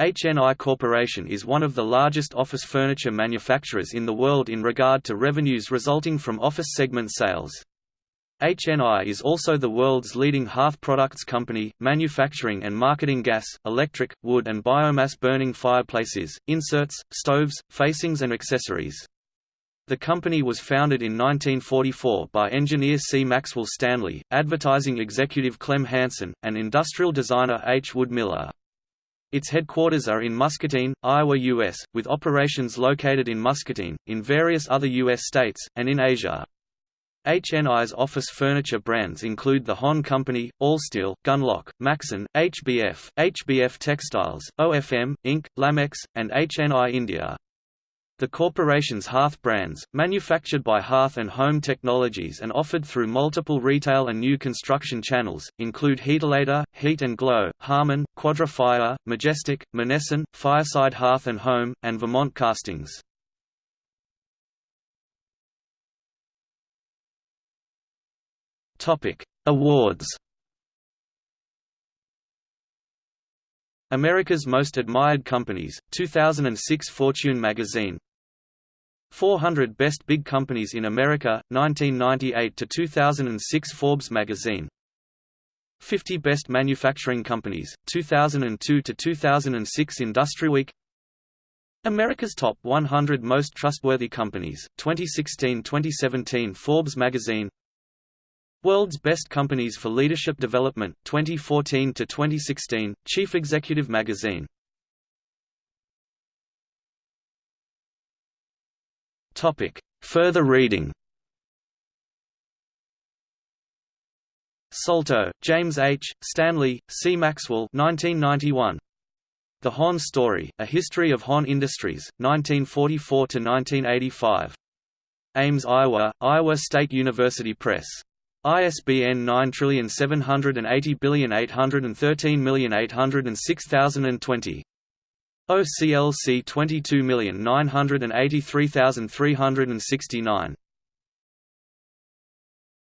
HNI Corporation is one of the largest office furniture manufacturers in the world in regard to revenues resulting from office segment sales. HNI is also the world's leading hearth products company, manufacturing and marketing gas, electric, wood and biomass burning fireplaces, inserts, stoves, facings and accessories. The company was founded in 1944 by engineer C. Maxwell Stanley, advertising executive Clem Hansen, and industrial designer H. Wood Miller. Its headquarters are in Muscatine, Iowa, U.S., with operations located in Muscatine, in various other U.S. states, and in Asia. HNI's office furniture brands include the Hon Company, Allsteel, Gunlocke, Maxon, HBF, HBF Textiles, OFM, Inc., Lamex, and HNI India. The corporation's Hearth brands, manufactured by Hearth and Home Technologies and offered through multiple retail and new construction channels, include Heatilator, Heat and Glo, Harman, Quadra Majestic, Monessen, Fireside Hearth and Home, and Vermont Castings. Awards America's Most Admired Companies, 2006 Fortune magazine 400 Best Big Companies in America, 1998–2006 Forbes magazine. 50 Best Manufacturing Companies, 2002–2006 IndustryWeek. America's Top 100 Most Trustworthy Companies, 2016–2017 Forbes magazine. World's Best Companies for Leadership Development, 2014–2016, Chief Executive Magazine Topic. Further reading Soltow, James H., Stanley, C. Maxwell 1991. The Hon Story, A History of Hon Industries, 1944–1985. Ames, Iowa, Iowa State University Press. ISBN 97808138020. OCLC 22983369